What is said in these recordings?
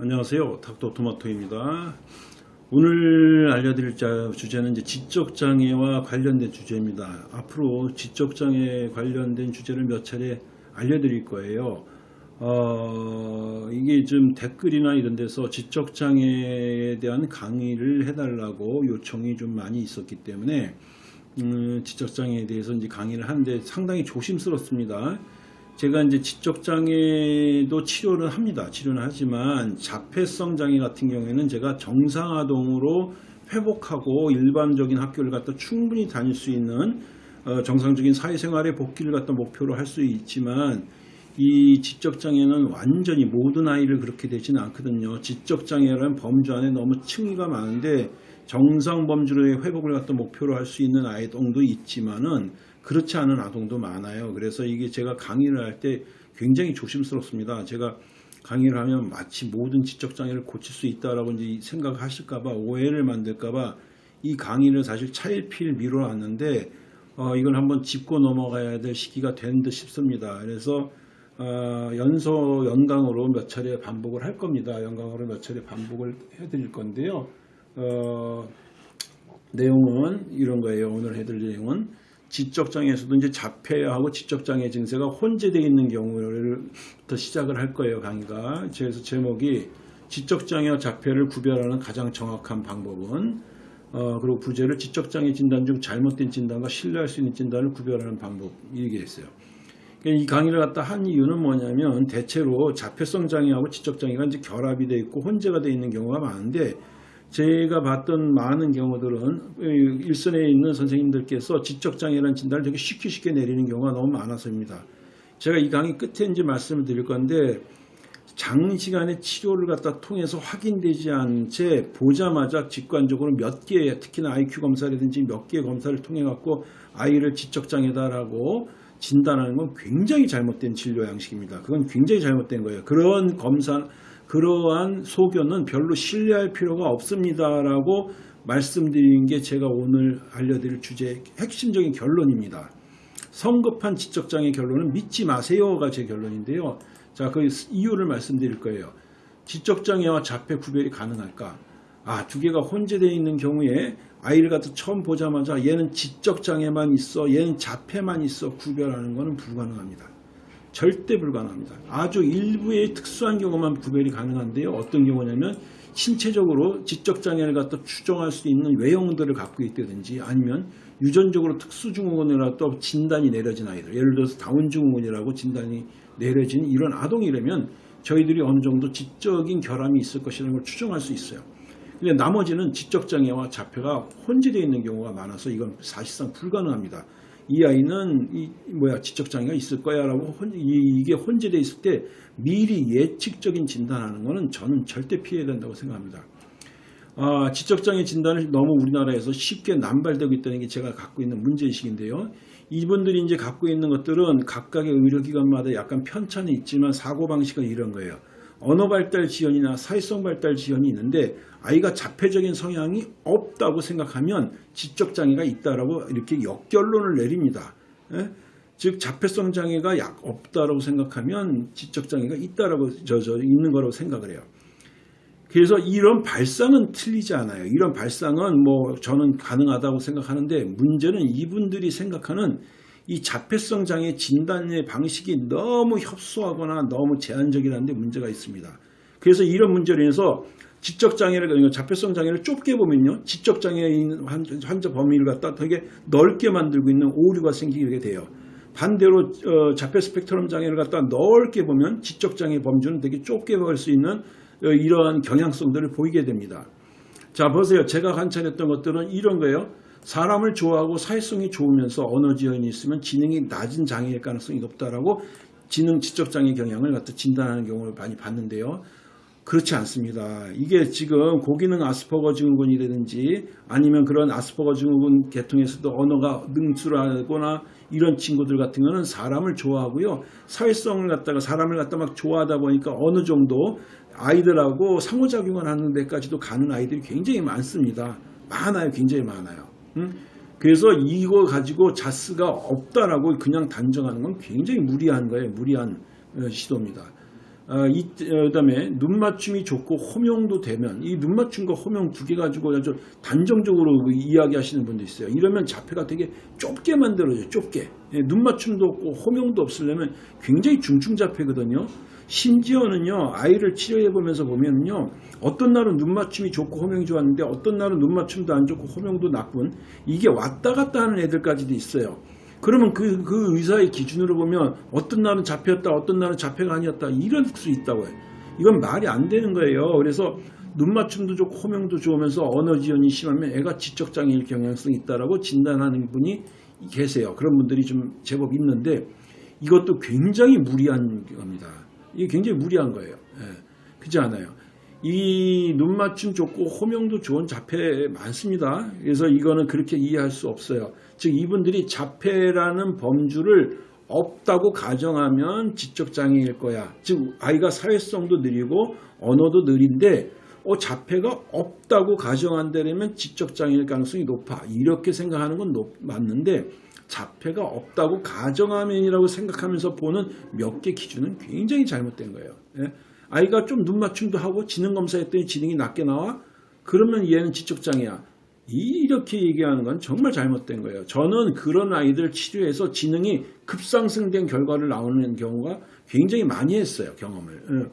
안녕하세요. 닥터 토마토입니다. 오늘 알려드릴 자- 주제는 이제 지적장애와 관련된 주제입니다. 앞으로 지적장애 관련된 주제를 몇 차례 알려드릴 거예요. 어, 이게 좀 댓글이나 이런 데서 지적장애에 대한 강의를 해달라고 요청이 좀 많이 있었기 때문에 음, 지적장애에 대해서 이제 강의를 하는데 상당히 조심스럽습니다. 제가 이제 지적장애도 치료를 합니다. 치료는 하지만 자폐성 장애 같은 경우에는 제가 정상아동으로 회복하고 일반적인 학교를 갖다 충분히 다닐 수 있는 어, 정상적인 사회생활의 복귀를 갖다 목표로 할 수 있지만 이 지적장애는 완전히 모든 아이를 그렇게 되지는 않거든요. 지적장애라는 범주 안에 너무 층위가 많은데 정상 범주로의 회복을 갖다 목표로 할 수 있는 아이동도 있지만은 그렇지 않은 아동도 많아요. 그래서 이게 제가 강의를 할 때 굉장히 조심스럽습니다. 제가 강의를 하면 마치 모든 지적장애를 고칠 수 있다라고 이제 생각하실까봐 오해를 만들까봐 이 강의를 사실 차일피일 미뤄놨는데 어, 이걸 한번 짚고 넘어가야 될 시기가 된 듯 싶습니다. 그래서 어, 연소 연강으로 몇 차례 반복을 할 겁니다. 연강으로 몇 차례 반복을 해드릴 건데요. 어, 내용은 이런 거예요. 오늘 해드릴 내용은 지적장애에서도 이제 자폐하고 지적장애 증세가 혼재되어 있는 경우를부터 시작을 할 거예요. 강의가. 그래서 제목이 지적장애와 자폐를 구별하는 가장 정확한 방법은 어, 그리고 부제를 지적장애 진단 중 잘못된 진단과 신뢰할 수 있는 진단을 구별하는 방법 이게 있어요. 그러니까 이 강의를 갖다 한 이유는 뭐냐면 대체로 자폐성 장애하고 지적장애가 이제 결합이 되어 있고 혼재가 되어 있는 경우가 많은데 제가 봤던 많은 경우들은 일선에 있는 선생님들께서 지적장애라는 진단을 되게 쉽게 쉽게 내리는 경우가 너무 많아서입니다. 제가 이 강의 끝에 이제 말씀을 드릴 건데 장시간의 치료를 갖다 통해서 확인되지 않은 채 보자마자 직관적으로 몇 개, 특히나 IQ 검사라든지 몇 개의 검사를 통해 갖고 아이를 지적장애다라고 진단하는 건 굉장히 잘못된 진료 양식입니다. 그건 굉장히 잘못된 거예요. 그런 검사, 그러한 소견은 별로 신뢰할 필요가 없습니다라고 말씀드리는 게 제가 오늘 알려드릴 주제의 핵심적인 결론입니다. 성급한 지적장애 결론은 믿지 마세요가 제 결론인데요. 자, 그 이유를 말씀드릴 거예요. 지적장애와 자폐 구별이 가능할까? 아, 두 개가 혼재되어 있는 경우에 아이를 갖다 처음 보자마자 얘는 지적장애만 있어, 얘는 자폐만 있어 구별하는 것은 불가능합니다. 절대 불가능합니다. 아주 일부의 특수한 경우만 구별이 가능한데요. 어떤 경우냐면 신체적으로 지적장애를 갖다 추정할 수 있는 외형들을 갖고 있다든지 아니면 유전적으로 특수증후군이라도 진단이 내려진 아이들 예를 들어서 다운증후군이라고 진단이 내려진 이런 아동이라면 저희들이 어느 정도 지적인 결함이 있을 것이라는 걸 추정할 수 있어요. 근데 나머지는 지적장애와 자폐가 혼재되어 있는 경우가 많아서 이건 사실상 불가능합니다. 이 아이는 이 뭐야 지적 장애가 있을 거야라고 혼, 이, 게 혼재되어 있을 때 미리 예측적인 진단하는 것은 저는 절대 피해야 된다고 생각합니다. 아, 지적 장애 진단을 너무 우리나라에서 쉽게 남발되고 있다는 게 제가 갖고 있는 문제 의식인데요. 이분들이 이제 갖고 있는 것들은 각각의 의료기관마다 약간 편차는 있지만 사고방식은 이런 거예요. 언어 발달 지연이나 사회성 발달 지연이 있는데 아이가 자폐적인 성향이 없다고 생각하면 지적 장애가 있다라고 이렇게 역결론을 내립니다. 예? 즉 자폐성 장애가 약 없다라고 생각하면 지적 장애가 있다라고 저, 저 있는 거라고 생각을 해요. 그래서 이런 발상은 틀리지 않아요. 이런 발상은 뭐 저는 가능하다고 생각하는데 문제는 이분들이 생각하는 이 자폐성 장애 진단의 방식이 너무 협소하거나 너무 제한적이라는 데 문제가 있습니다. 그래서 이런 문제로 인해서 지적장애를 그러니까 자폐성 장애를 좁게 보면요. 지적장애인 환자 범위를 갖다 되게 넓게 만들고 있는 오류가 생기게 돼요. 반대로 어, 자폐 스펙트럼 장애를 갖다 넓게 보면 지적장애 범주는 되게 좁게 볼 수 있는 어, 이러한 경향성들을 보이게 됩니다. 자 보세요. 제가 관찰했던 것들은 이런 거예요. 사람을 좋아하고 사회성이 좋으면서 언어 지연이 있으면 지능이 낮은 장애일 가능성이 높다라고 지능 지적 장애 경향을 갖다 진단하는 경우를 많이 봤는데요. 그렇지 않습니다. 이게 지금 고기능 아스퍼거 증후군이라든지 아니면 그런 아스퍼거 증후군 계통에서도 언어가 능출하거나 이런 친구들 같은 거는 사람을 좋아하고요. 사회성을 갖다가 사람을 갖다 막 좋아하다 보니까 어느 정도 아이들하고 상호작용을 하는 데까지도 가는 아이들이 굉장히 많습니다. 많아요. 굉장히 많아요. 응? 그래서 이거 가지고 자스가 없다라고 그냥 단정하는 건 굉장히 무리한 거예요. 무리한 어, 시도입니다. 아, 이, 어, 그다음에 눈 맞춤이 좋고 호명도 되면 이 눈 맞춤과 호명 두 개 가지고 아주 단정적으로 그 이야기하시는 분도 있어요. 이러면 자폐가 되게 좁게 만들어져요. 좁게. 예, 눈 맞춤도 없고 호명도 없으려면 굉장히 중증 자폐거든요. 심지어는요 아이를 치료해 보면서 보면요 어떤 날은 눈 맞춤이 좋고 호명이 좋았는데 어떤 날은 눈 맞춤도 안 좋고 호명도 나쁜 이게 왔다 갔다 하는 애들까지도 있어요. 그러면 그, 그 의사의 기준으로 보면 어떤 날은 잡혔다, 어떤 날은 잡혀가 아니었다, 이럴 수 있다고 해요. 이건 말이 안 되는 거예요. 그래서 눈 맞춤도 좋고 호명도 좋으면서 언어 지연이 심하면 애가 지적장애일 경향성이 있다라고 진단하는 분이 계세요. 그런 분들이 좀 제법 있는데 이것도 굉장히 무리한 겁니다. 이게 굉장히 무리한 거예요. 예. 그렇지 않아요. 이 눈 맞춤 좋고 호명도 좋은 자폐 많습니다. 그래서 이거는 그렇게 이해할 수 없어요. 즉 이분들이 자폐라는 범주를 없다고 가정하면 지적장애일 거야. 즉 아이가 사회성도 느리고 언어도 느린데 어, 자폐가 없다고 가정한다면 지적장애일 가능성이 높아. 이렇게 생각하는 건 높, 맞는데 자폐가 없다고 가정하면이라고 생각하면서 보는 몇 개 기준은 굉장히 잘못된 거예요. 예? 아이가 좀 눈 맞춤도 하고 지능 검사 했더니 지능이 낮게 나와? 그러면 얘는 지적장애야. 이렇게 얘기하는 건 정말 잘못된 거예요. 저는 그런 아이들 치료해서 지능이 급상승된 결과를 나오는 경우가 굉장히 많이 했어요. 경험을. 예.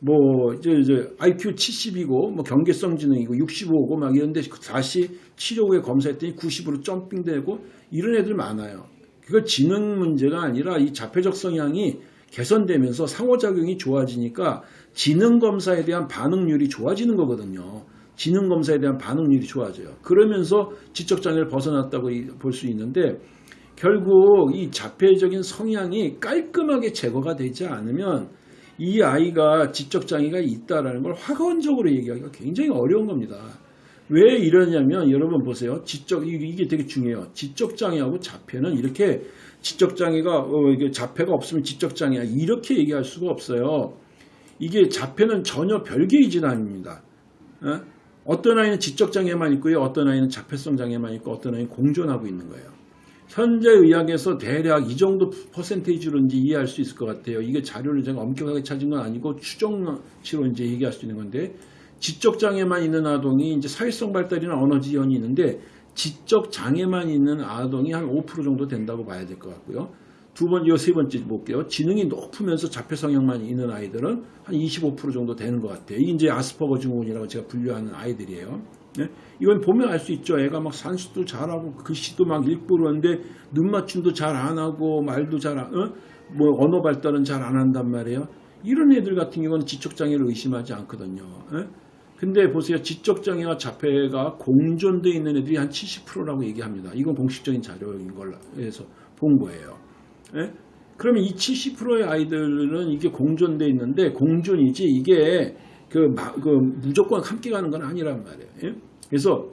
뭐 이제, 이제 IQ 70이고 뭐 경계성 지능이고 65고 막 이런데 다시 치료 후에 검사했더니 90으로 점핑되고 이런 애들 많아요. 그거 지능 문제가 아니라 이 자폐적 성향이 개선되면서 상호작용이 좋아지니까 지능 검사에 대한 반응률이 좋아지는 거거든요. 지능 검사에 대한 반응률이 좋아져요. 그러면서 지적 장애를 벗어났다고 볼 수 있는데 결국 이 자폐적인 성향이 깔끔하게 제거가 되지 않으면 이 아이가 지적 장애가 있다라는 걸 확언적으로 얘기하기가 굉장히 어려운 겁니다. 왜 이러냐면 여러분 보세요. 지적 이게 되게 중요해요. 지적 장애하고 자폐는 이렇게 지적 장애가 어, 자폐가 없으면 지적 장애야 이렇게 얘기할 수가 없어요. 이게 자폐는 전혀 별개의 질환입니다. 어? 어떤 아이는 지적 장애만 있고요, 어떤 아이는 자폐성 장애만 있고, 어떤 아이는 공존하고 있는 거예요. 현재 의학에서 대략 이 정도 퍼센테이지로 이제 이해할 수 있을 것 같아요. 이게 자료를 제가 엄격하게 찾은 건 아니고 추정치로 이제 얘기할 수 있는 건데 지적 장애만 있는 아동이 이제 사회성 발달이나 언어 지연이 있는데 지적 장애만 있는 아동이 한 5% 정도 된다고 봐야 될 것 같고요. 두 번째, 세 번째 볼게요. 지능이 높으면서 자폐 성향만 있는 아이들은 한 25% 정도 되는 것 같아요. 이게 이제 아스퍼거 증후군이라고 제가 분류하는 아이들이에요. 네? 이건 보면 알 수 있죠. 애가 막 산수도 잘하고 글씨도 막 읽고 그러는데 눈 맞춤도 잘 안 하고 말도 잘 안, 어? 뭐 언어 발달은 잘 안 한단 말이에요. 이런 애들 같은 경우는 지적장애를 의심하지 않거든요. 예? 근데 보세요. 지적장애와 자폐가 공존되어 있는 애들이 한 70%라고 얘기합니다. 이건 공식적인 자료인 걸로 해서 본 거예요. 예? 그러면 이 70%의 아이들은 이게 공존되어 있는데 공존이지 이게 그, 마, 그 무조건 함께 가는 건 아니란 말이에요. 예? 그래서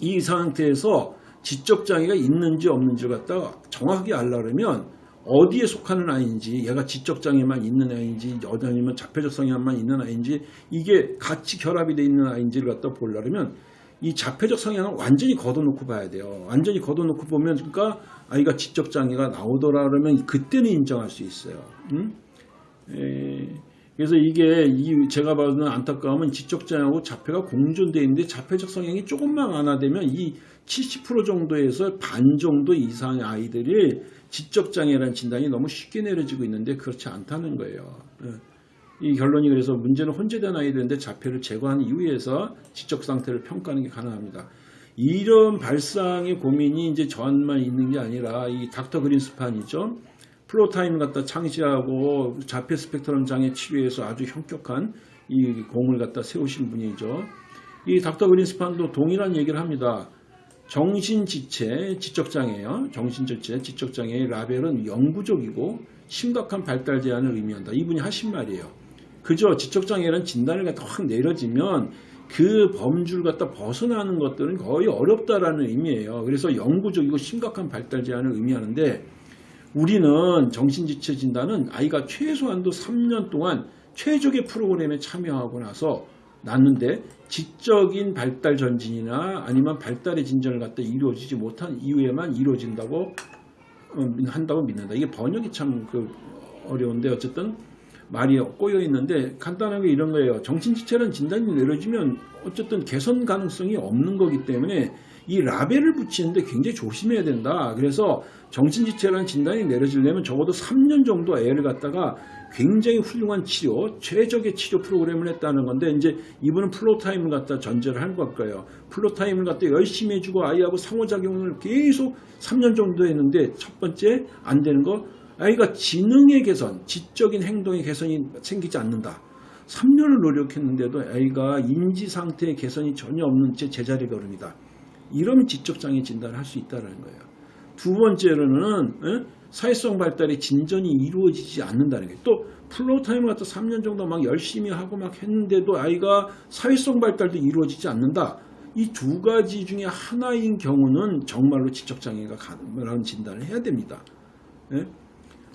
이 상태에서 지적장애가 있는지 없는지를 갖다가 정확하게 알려면 어디에 속하는 아이인지 얘가 지적장애만 있는 아이인지 아니면 자폐적 성향만 있는 아이인지 이게 같이 결합이 되어 있는 아이인지를 갖다 보려면 이 자폐적 성향은 완전히 걷어놓고 봐야 돼요. 완전히 걷어놓고 보면 그러니까 아이가 지적장애가 나오더라 그러면 그때는 인정할 수 있어요. 음? 에, 그래서 이게 이 제가 봐는 안타까움은 지적장애하고 자폐가 공존되어 있는데 자폐적 성향이 조금만 완화되면 이 70% 정도에서 반 정도 이상의 아이들이 지적장애라는 진단이 너무 쉽게 내려지고 있는데 그렇지 않다는 거예요. 예. 이 결론이 그래서 문제는 혼재된 아이들인데 자폐를 제거한 이후에서 지적 상태를 평가하는 게 가능합니다. 이런 발상의 고민이 이제 저한만 있는 게 아니라 이 닥터 그린스판이죠. floortime 갖다 창시하고 자폐 스펙트럼 장애 치료에서 아주 현격한 이 공을 갖다 세우신 분이죠. 이 닥터 그린스판도 동일한 얘기를 합니다. 정신지체, 지적장애요. 정신지체, 지적장애의 라벨은 영구적이고 심각한 발달 제한을 의미한다. 이분이 하신 말이에요. 그저 지적장애라는 진단을 갖다 확 내려지면 그 범주를 갖다 벗어나는 것들은 거의 어렵다라는 의미예요. 그래서 영구적이고 심각한 발달 제한을 의미하는데 우리는 정신지체 진단은 아이가 최소한도 3년 동안 최적의 프로그램에 참여하고 나서 낳는데 지적인 발달 전진이나 아니면 발달의 진전을 갖다 이루어지지 못한 이후에만 이루어진다고 어, 한다고 믿는다. 이게 번역이 참 그 어려운데 어쨌든 말이 꼬여 있는데 간단하게 이런 거예요. 정신지체라는 진단이 내려지면 어쨌든 개선 가능성이 없는 거기 때문에 이 라벨을 붙이는데 굉장히 조심해야 된다. 그래서 정신지체라는 진단이 내려지려면 적어도 3년 정도 애를 갖다가 굉장히 훌륭한 치료, 최적의 치료 프로그램을 했다는 건데 이제 이분은 floortime을 갖다 전제를 한걸 거예요. floortime을 갖다 열심히 해주고 아이하고 상호작용을 계속 3년 정도 했는데 첫 번째 안 되는 거 아이가 지능의 개선, 지적인 행동의 개선이 생기지 않는다. 3년을 노력했는데도 아이가 인지 상태의 개선이 전혀 없는 채 제자리에 걸음이다. 이러면 지적장애 진단을 할 수 있다는 거예요. 두 번째로는 에? 사회성 발달이 진전이 이루어지지 않는다는 거예요. 또 floortime을 갖다 3년 정도 막 열심히 하고 막 했는데도 아이가 사회성 발달도 이루어지지 않는다. 이 두 가지 중에 하나인 경우는 정말로 지적장애가 가능한 진단을 해야 됩니다. 예?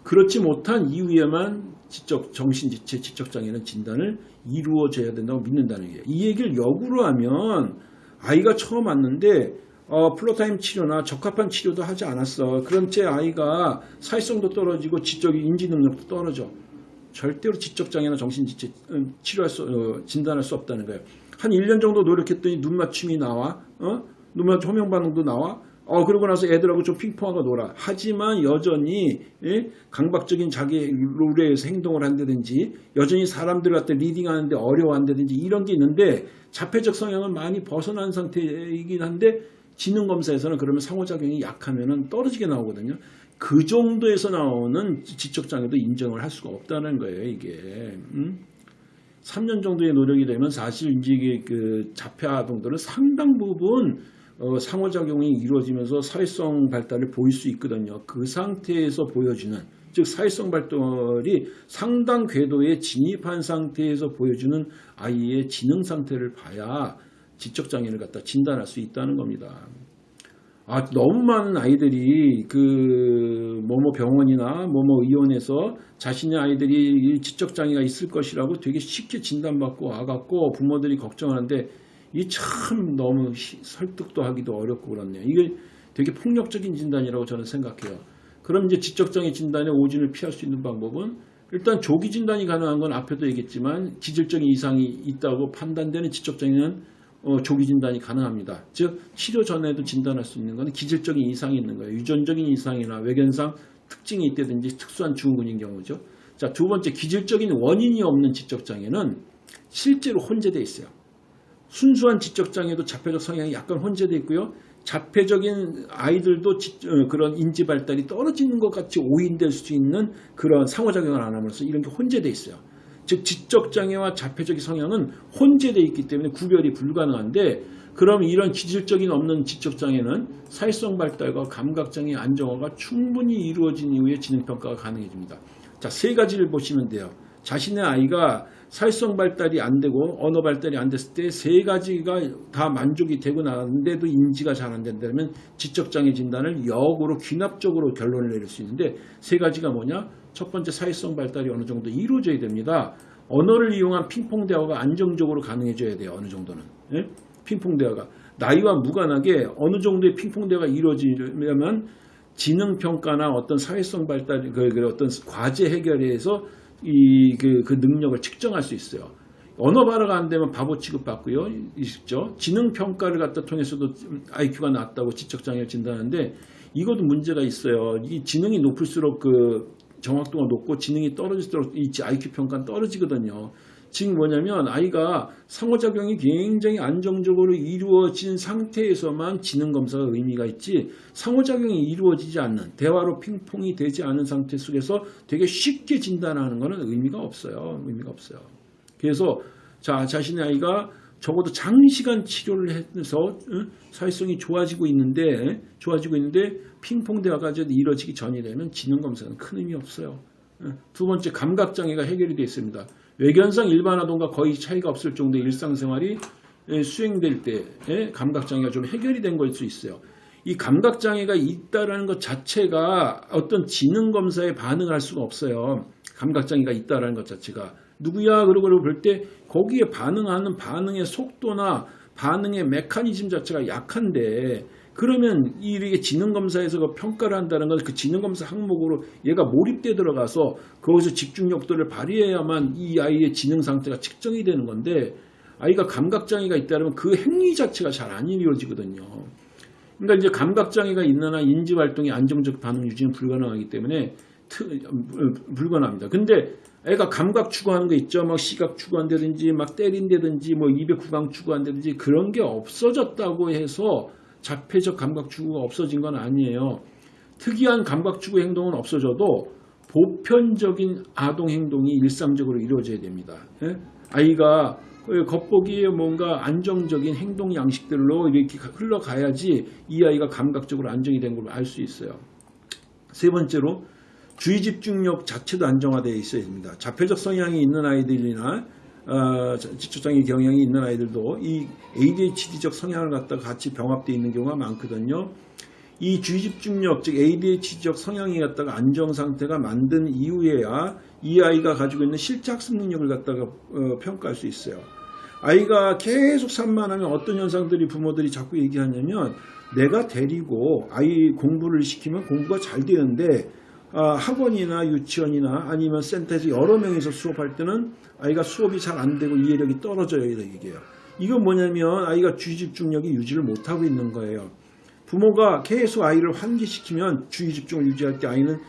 그렇지 못한 이후에만 지적 정신지체 지적장애는 진단을 이루어져야 된다고 믿는다는 거예요. 이 얘기를 역으로 하면 아이가 처음 왔는데 어, floortime 치료나 적합한 치료도 하지 않았어. 그런 채 아이가 사회성도 떨어지고 지적인 인지 능력도 떨어져. 절대로 지적장애나 정신지체 음, 치료할 수, 어, 진단할 수 없다는 거예요. 한 1년 정도 노력했더니 눈 맞춤이 나와. 어? 눈 맞춤 호명 반응도 나와. 어, 그러고 나서 애들하고 좀 핑퐁하고 놀아. 하지만 여전히, 예? 강박적인 자기 룰에 행동을 한다든지, 여전히 사람들 갖다 reading하는데 어려워한다든지, 이런 게 있는데, 자폐적 성향은 많이 벗어난 상태이긴 한데, 지능검사에서는 그러면 상호작용이 약하면 떨어지게 나오거든요. 그 정도에서 나오는 지적장애도 인정을 할 수가 없다는 거예요, 이게. 음? 3년 정도의 노력이 되면 사실 이제 그 자폐 아동들은 상당 부분 어, 상호작용이 이루어지면서 사회성 발달을 보일 수 있거든요. 그 상태에서 보여주는 즉 사회성 발달이 상당 궤도에 진입한 상태에서 보여주는 아이의 지능 상태를 봐야 지적장애를 갖다 진단할 수 있다는 겁니다. 아, 너무 많은 아이들이 그 뭐뭐 병원이나 뭐뭐 의원에서 자신의 아이들이 지적장애가 있을 것이라고 되게 쉽게 진단받고 와갖고 부모들이 걱정하는데 이 참 너무 설득도 하기도 어렵고 그렇네요. 이게 되게 폭력적인 진단이라고 저는 생각해요. 그럼 이제 지적장애 진단의 오진을 피할 수 있는 방법은 일단 조기 진단이 가능한 건 앞에도 얘기했지만 기질적인 이상이 있다고 판단되는 지적장애는 어, 조기 진단이 가능합니다. 즉 치료 전에도 진단할 수 있는 것은 기질적인 이상이 있는 거예요. 유전적인 이상이나 외견상 특징이 있다든지 특수한 증후군인 경우죠. 자, 두 번째 기질적인 원인이 없는 지적장애는 실제로 혼재되어 있어요. 순수한 지적장애도 자폐적 성향이 약간 혼재되어 있고요. 자폐적인 아이들도 지, 어, 그런 인지 발달이 떨어지는 것 같이 오인될 수 있는 그런 상호작용을 안 하면서 이런 게 혼재되어 있어요. 즉 지적장애와 자폐적인 성향은 혼재되어 있기 때문에 구별이 불가능한데 그럼 이런 기질적인 없는 지적장애는 사회성 발달과 감각장애 안정화가 충분히 이루어진 이후에 지능평가가 가능해집니다. 자, 세 가지를 보시면 돼요. 자신의 아이가 사회성 발달이 안 되고 언어 발달이 안 됐을 때 세 가지가 다 만족이 되고 나는데도 인지가 잘 안 된다면 지적장애 진단을 역으로 귀납적으로 결론을 내릴 수 있는데 세 가지가 뭐냐? 첫 번째 사회성 발달이 어느 정도 이루어져야 됩니다. 언어를 이용한 핑퐁 대화가 안정적으로 가능해져야 돼요. 어느 정도는. 예? 핑퐁 대화가. 나이와 무관하게 어느 정도의 핑퐁 대화가 이루어지려면 지능 평가나 어떤 사회성 발달, 그, 그 어떤 과제 해결에서 이, 그, 그 능력을 측정할 수 있어요. 언어 발화가 안 되면 바보 취급받고요. 있죠. 지능 평가를 갖다 통해서도 IQ가 낮다고 지적 장애를 진단하는데 이것도 문제가 있어요. 이 지능이 높을수록 그 정확도가 높고 지능이 떨어질수록 이 IQ 평가는 떨어지거든요. 지금 뭐냐면 아이가 상호작용이 굉장히 안정적으로 이루어진 상태에서만 지능 검사가 의미가 있지 상호작용이 이루어지지 않는 대화로 핑퐁이 되지 않은 상태 속에서 되게 쉽게 진단하는 것은 의미가 없어요. 의미가 없어요. 그래서 자 자신의 아이가 적어도 장시간 치료를 해서 사회성이 좋아지고 있는데 좋아지고 있는데 핑퐁 대화가 이루어지기 전이 되면 지능 검사는 큰 의미 없어요. 두 번째 감각 장애가 해결이 되어 있습니다. 외견상 일반 아동과 거의 차이가 없을 정도의 일상생활이 수행될 때 감각 장애가 좀 해결이 된 걸 수 있어요. 이 감각 장애가 있다라는 것 자체가 어떤 지능 검사에 반응을 할 수가 없어요. 감각 장애가 있다라는 것 자체가 누구야 그러고 볼 때 거기에 반응하는 반응의 속도나 반응의 메커니즘 자체가 약한데 그러면 이렇게 지능검사에서 그 평가를 한다는 건 그 지능검사 항목으로 얘가 몰입돼 들어가서 거기서 집중력도를 발휘해야만 이 아이의 지능 상태가 측정이 되는 건데 아이가 감각장애가 있다면 그 행위 자체가 잘 안 이루어지거든요. 그러니까 이제 감각장애가 있는 한 인지활동의 안정적 반응 유지는 불가능하기 때문에 트- 어, 불가능합니다. 근데 애가 감각 추구하는 거 있죠. 막 시각 추구한다든지 막 때린다든지 뭐 입에 구강 추구한다든지 그런 게 없어졌다고 해서 자폐적 감각 추구가 없어진 건 아니에요. 특이한 감각 추구 행동은 없어져도 보편적인 아동 행동이 일상적으로 이루어져야 됩니다. 예? 아이가 그 겉보기에 뭔가 안정적인 행동 양식들로 이렇게 흘러가야지 이 아이가 감각적으로 안정이 된 걸 알 수 있어요. 세 번째로 주의 집중력 자체도 안정화되어 있어야 됩니다. 자폐적 성향이 있는 아이들이나 어, 지적장애 경향이 있는 아이들도 이 ADHD적 성향을 갖다가 같이 병합되어 있는 경우가 많거든요. 이 주의 집중력 즉 ADHD적 성향이 갖다가 안정 상태가 만든 이후에야 이 아이가 가지고 있는 실제 학습 능력을 갖다가 어, 평가할 수 있어요. 아이가 계속 산만하면 어떤 현상들이 부모들이 자꾸 얘기하냐면 내가 데리고 아이 공부를 시키면 공부가 잘 되는데 아, 학원이나 유치원이나 아니면 센터에서 여러 명이서 수업할 때는 아이가 수업이 잘 안 되고 이해력이 떨어져요 얘기예요. 이건 뭐냐면 아이가 주의 집중력이 유지를 못하고 있는 거예요. 부모가 계속 아이를 환기시키면 주의 집중을 유지할 때 아이는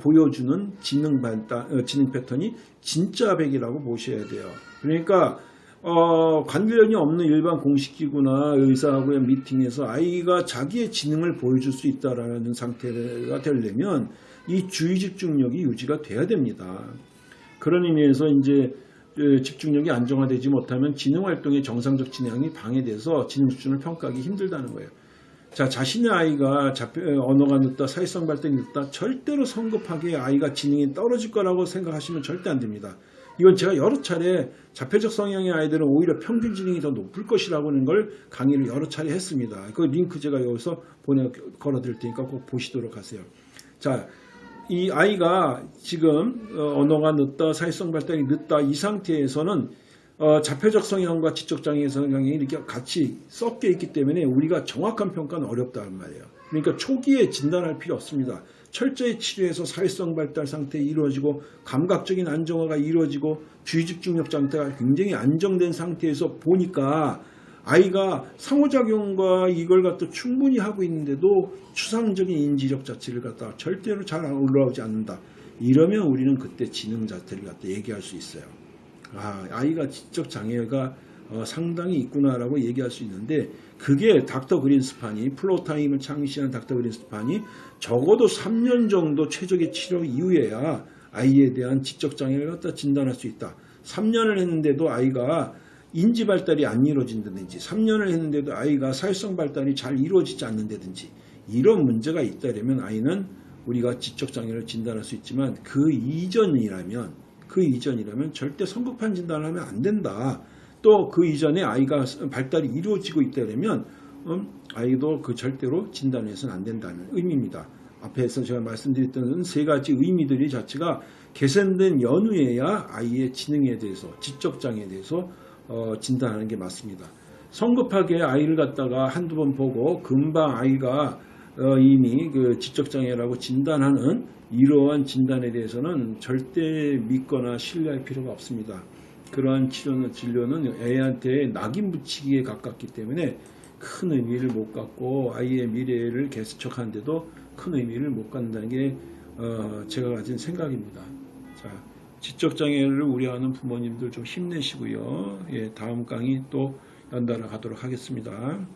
보여주는 지능 발달, 어, 지능 패턴이 진짜 백이라고 보셔야 돼요. 그러니까 어, 관련이 없는 일반 공식기구나 의사하고의 미팅에서 아이가 자기의 지능을 보여줄 수 있다라는 상태가 되려면 이 주의 집중력이 유지가 돼야 됩니다. 그런 의미에서 이제 그 집중력이 안정화되지 못하면 지능 활동의 정상적 진행이 방해돼서 지능 수준을 평가하기 힘들다는 거예요. 자, 자신의 아이가 언어가 늦다, 사회성 발달이 늦다, 절대로 성급하게 아이가 지능이 떨어질 거라고 생각하시면 절대 안 됩니다. 이건 제가 여러 차례 자폐적 성향의 아이들은 오히려 평균 지능이 더 높을 것이라고 하는 걸 강의를 여러 차례 했습니다. 그 링크 제가 여기서 보내 걸어 드릴 테니까 꼭 보시도록 하세요. 자, 이 아이가 지금 어, 언어가 늦다, 사회성 발달이 늦다 이 상태에서는 어, 자폐적 성향과 지적 장애 성향이 이렇게 같이 섞여 있기 때문에 우리가 정확한 평가는 어렵다는 말이에요. 그러니까 초기에 진단할 필요 없습니다. 철저히 치료해서 사회성 발달 상태 이루어지고 감각적인 안정화가 이루어지고 주의 집중력 상태가 굉장히 안정된 상태에서 보니까 아이가 상호작용과 이걸 갖다 충분히 하고 있는데도 추상적인 인지력 자체를 갖다 절대로 잘 올라오지 않는다. 이러면 우리는 그때 지능 자체를 갖다 얘기할 수 있어요. 아, 아이가 지적 장애가 어, 상당히 있구나라고 얘기할 수 있는데 그게 닥터 그린스판이 Floortime을 창시한 닥터 그린스판이 적어도 3년 정도 최적의 치료 이후에야 아이에 대한 지적 장애를 갖다 진단할 수 있다. 3년을 했는데도 아이가 인지 발달이 안 이루어진다든지 3년을 했는데도 아이가 사회성 발달이 잘 이루어지지 않는다든지 이런 문제가 있다면 아이는 우리가 지적 장애를 진단할 수 있지만 그 이전이라면 그 이전이라면 절대 성급한 진단을 하면 안 된다. 또 그 이전에 아이가 발달이 이루어지고 있다면 음, 아이도 그 절대로 진단해서는 안 된다는 의미입니다. 앞에서 제가 말씀드렸던 세 가지 의미들이 자체가 개선된 연후에야 아이의 지능에 대해서 지적 장애에 대해서 어, 진단하는 게 맞습니다. 성급하게 아이를 갖다가 한두 번 보고 금방 아이가 어, 이미 그 지적장애라고 진단하는 이러한 진단에 대해서는 절대 믿거나 신뢰할 필요가 없습니다. 그러한 치료는, 진료는 애한테 낙인 붙이기에 가깝기 때문에 큰 의미를 못 갖고 아이의 미래를 개척하는데도 큰 의미를 못 갖는다는 게 어, 제가 가진 생각입니다. 자, 지적장애를 우려하는 부모님들 좀 힘내시고요. 예, 다음 강의 또 연달아 가도록 하겠습니다.